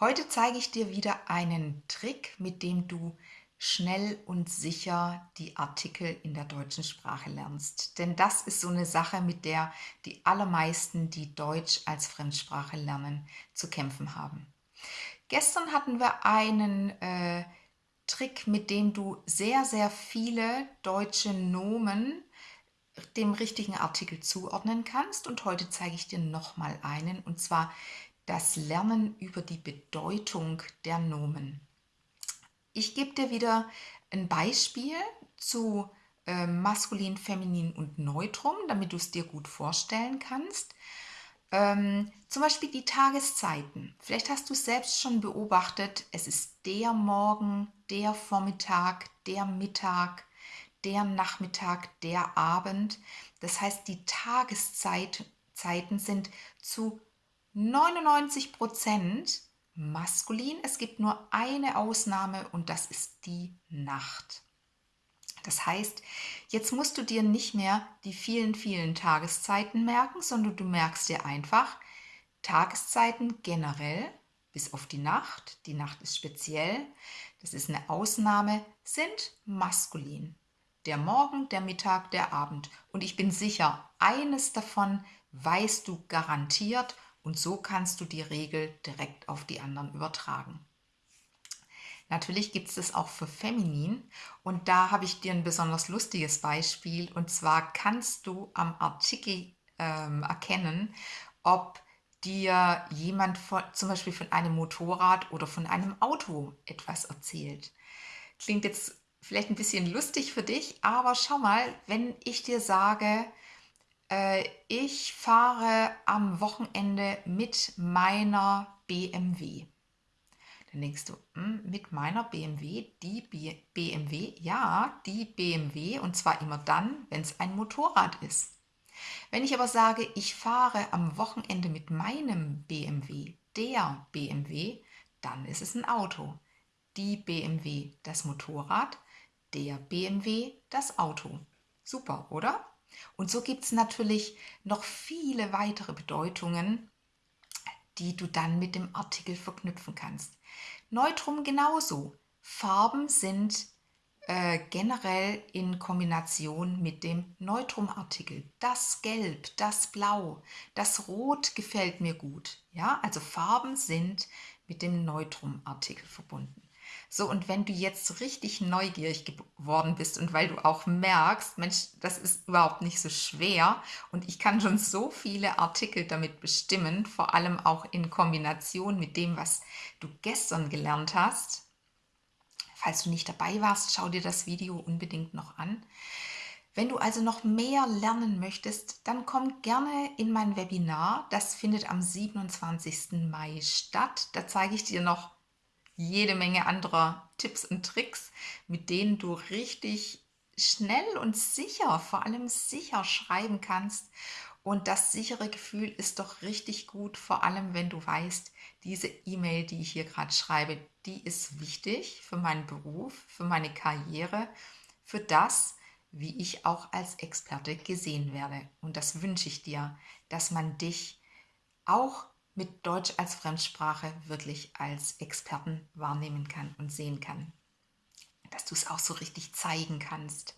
Heute zeige ich dir wieder einen Trick, mit dem du schnell und sicher die Artikel in der deutschen Sprache lernst. Denn das ist so eine Sache, mit der die allermeisten, die Deutsch als Fremdsprache lernen, zu kämpfen haben. Gestern hatten wir einen äh, Trick, mit dem du sehr, sehr viele deutsche Nomen dem richtigen Artikel zuordnen kannst. Und heute zeige ich dir nochmal einen, und zwar das Lernen über die Bedeutung der Nomen. Ich gebe dir wieder ein Beispiel zu äh, Maskulin, Feminin und Neutrum, damit du es dir gut vorstellen kannst. Ähm, zum Beispiel die Tageszeiten. Vielleicht hast du selbst schon beobachtet, es ist der Morgen, der Vormittag, der Mittag, der Nachmittag, der Abend. Das heißt, die Tageszeiten sind zu 99 Prozent maskulin. Es gibt nur eine Ausnahme und das ist die Nacht. Das heißt, jetzt musst du dir nicht mehr die vielen, vielen Tageszeiten merken, sondern du merkst dir einfach Tageszeiten generell bis auf die Nacht. Die Nacht ist speziell, das ist eine Ausnahme, sind maskulin. Der Morgen, der Mittag, der Abend. Und ich bin sicher, eines davon weißt du garantiert und so kannst du die Regel direkt auf die anderen übertragen. Natürlich gibt es das auch für Feminin und da habe ich dir ein besonders lustiges Beispiel und zwar kannst du am Artikel ähm, erkennen, ob dir jemand von, zum Beispiel von einem Motorrad oder von einem Auto etwas erzählt. Klingt jetzt vielleicht ein bisschen lustig für dich, aber schau mal, wenn ich dir sage, äh, ich fahre am Wochenende mit meiner BMW. Dann denkst du, hm, mit meiner BMW, die B BMW, ja, die BMW und zwar immer dann, wenn es ein Motorrad ist. Wenn ich aber sage, ich fahre am Wochenende mit meinem BMW, der BMW, dann ist es ein Auto. Die BMW, das Motorrad, der BMW, das Auto. Super, oder? Und so gibt es natürlich noch viele weitere Bedeutungen, die du dann mit dem Artikel verknüpfen kannst. Neutrum genauso. Farben sind äh, generell in Kombination mit dem Neutrumartikel. Das Gelb, das Blau, das Rot gefällt mir gut. Ja, also Farben sind mit dem Neutrumartikel verbunden. So, und wenn du jetzt richtig neugierig geworden bist und weil du auch merkst, Mensch, das ist überhaupt nicht so schwer und ich kann schon so viele Artikel damit bestimmen, vor allem auch in Kombination mit dem, was du gestern gelernt hast. Falls du nicht dabei warst, schau dir das Video unbedingt noch an. Wenn du also noch mehr lernen möchtest, dann komm gerne in mein Webinar. Das findet am 27. Mai statt. Da zeige ich dir noch jede Menge anderer Tipps und Tricks, mit denen du richtig schnell und sicher, vor allem sicher schreiben kannst. Und das sichere Gefühl ist doch richtig gut, vor allem wenn du weißt, diese E-Mail, die ich hier gerade schreibe, die ist wichtig für meinen Beruf, für meine Karriere, für das, wie ich auch als Experte gesehen werde. Und das wünsche ich dir, dass man dich auch mit Deutsch als Fremdsprache wirklich als Experten wahrnehmen kann und sehen kann. Dass du es auch so richtig zeigen kannst.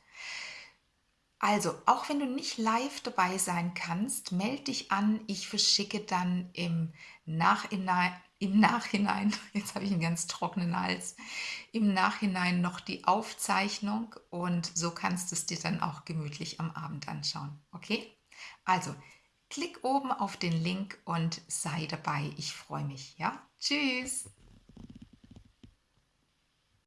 Also, auch wenn du nicht live dabei sein kannst, melde dich an. Ich verschicke dann im Nachhinein, im Nachhinein, jetzt habe ich einen ganz trockenen Hals, im Nachhinein noch die Aufzeichnung und so kannst du es dir dann auch gemütlich am Abend anschauen. Okay? Also, Klick oben auf den Link und sei dabei. Ich freue mich. Ja, tschüss.